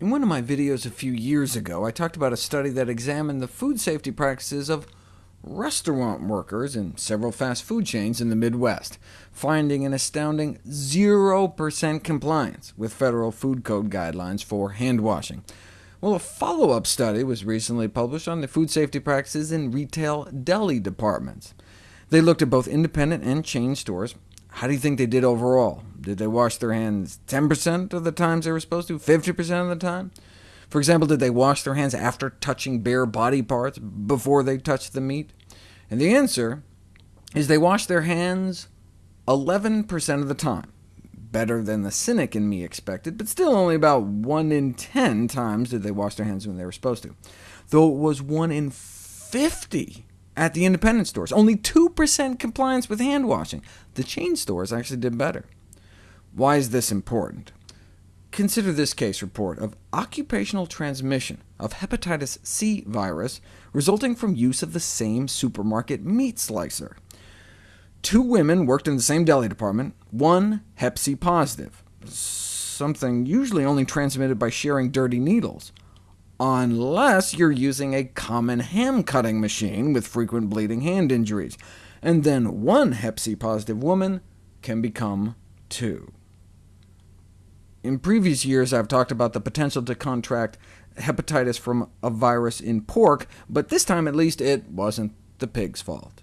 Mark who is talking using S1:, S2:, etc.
S1: In one of my videos a few years ago, I talked about a study that examined the food safety practices of restaurant workers in several fast food chains in the Midwest, finding an astounding 0% compliance with federal food code guidelines for hand washing. Well, a follow-up study was recently published on the food safety practices in retail deli departments. They looked at both independent and chain stores. How do you think they did overall? Did they wash their hands 10% of the times they were supposed to, 50% of the time? For example, did they wash their hands after touching bare body parts, before they touched the meat? And the answer is they washed their hands 11% of the time. Better than the cynic in me expected, but still only about 1 in 10 times did they wash their hands when they were supposed to, though it was 1 in 50 at the independent stores. Only 2% compliance with hand washing. The chain stores actually did better. Why is this important? Consider this case report of occupational transmission of hepatitis C virus resulting from use of the same supermarket meat slicer. Two women worked in the same deli department, one hep C positive, something usually only transmitted by sharing dirty needles, unless you're using a common ham-cutting machine with frequent bleeding hand injuries, and then one hep C positive woman can become two. In previous years, I've talked about the potential to contract hepatitis from a virus in pork, but this time at least it wasn't the pig's fault.